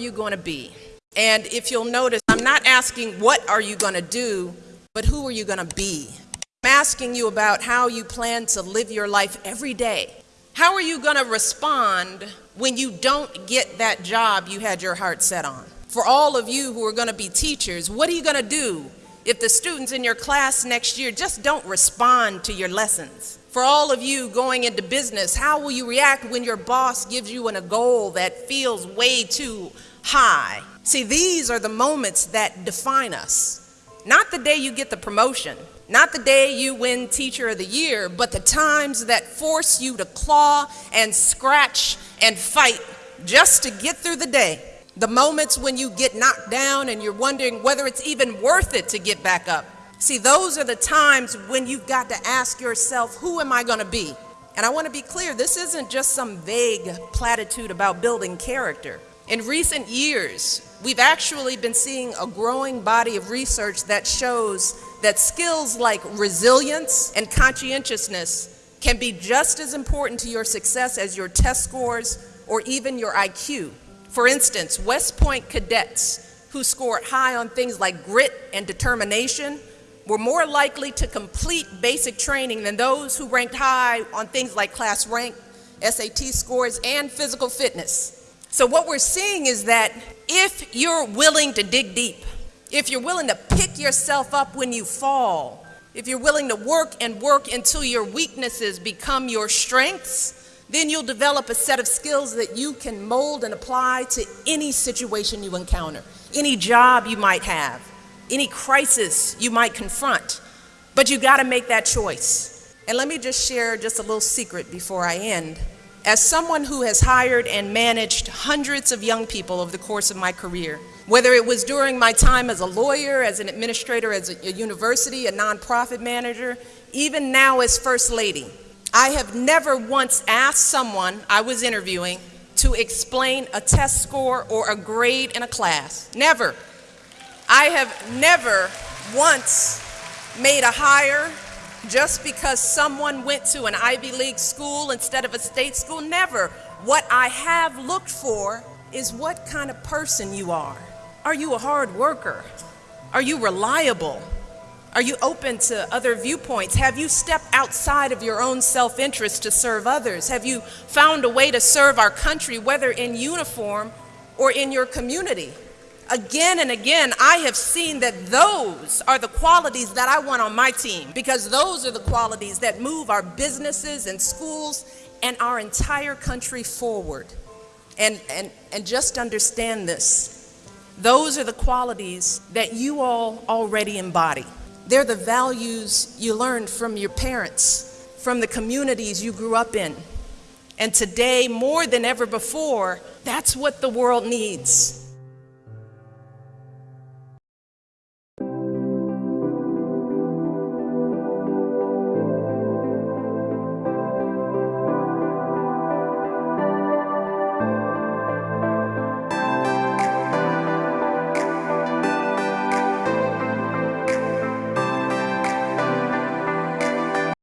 you going to be? And if you'll notice, I'm not asking what are you going to do, but who are you going to be? I'm asking you about how you plan to live your life every day. How are you going to respond when you don't get that job you had your heart set on? For all of you who are going to be teachers, what are you going to do if the students in your class next year just don't respond to your lessons? For all of you going into business, how will you react when your boss gives you an, a goal that feels way too high? See, these are the moments that define us. Not the day you get the promotion, not the day you win Teacher of the Year, but the times that force you to claw and scratch and fight just to get through the day. The moments when you get knocked down and you're wondering whether it's even worth it to get back up. See, those are the times when you've got to ask yourself, who am I going to be? And I want to be clear, this isn't just some vague platitude about building character. In recent years, we've actually been seeing a growing body of research that shows that skills like resilience and conscientiousness can be just as important to your success as your test scores or even your IQ. For instance, West Point cadets who scored high on things like grit and determination were more likely to complete basic training than those who ranked high on things like class rank, SAT scores, and physical fitness. So what we're seeing is that if you're willing to dig deep, if you're willing to pick yourself up when you fall, if you're willing to work and work until your weaknesses become your strengths, then you'll develop a set of skills that you can mold and apply to any situation you encounter, any job you might have any crisis you might confront. But you got to make that choice. And let me just share just a little secret before I end. As someone who has hired and managed hundreds of young people over the course of my career, whether it was during my time as a lawyer, as an administrator, as a, university, a nonprofit manager, even now as First Lady, I have never once asked someone I was interviewing to explain a test score or a grade in a class. Never. I have never once made a hire just because someone went to an Ivy League school instead of a state school. Never. What I have looked for is what kind of person you are. Are you a hard worker? Are you reliable? Are you open to other viewpoints? Have you stepped outside of your own self interest to serve others? Have you found a way to serve our country, whether in uniform or in your community? Again and again, I have seen that those are the qualities that I want on my team because those are the qualities that move our businesses and schools and our entire country forward. And, and, and just understand this. Those are the qualities that you all already embody. They're the values you learned from your parents, from the communities you grew up in. And today, more than ever before, that's what the world needs